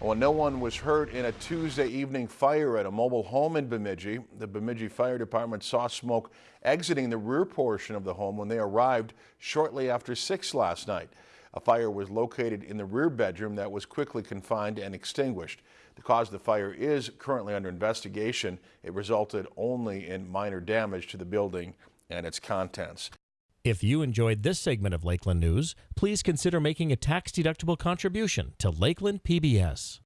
Well, no one was hurt in a Tuesday evening fire at a mobile home in Bemidji. The Bemidji Fire Department saw smoke exiting the rear portion of the home when they arrived shortly after 6 last night. A fire was located in the rear bedroom that was quickly confined and extinguished. The cause of the fire is currently under investigation. It resulted only in minor damage to the building and its contents. If you enjoyed this segment of Lakeland News, please consider making a tax-deductible contribution to Lakeland PBS.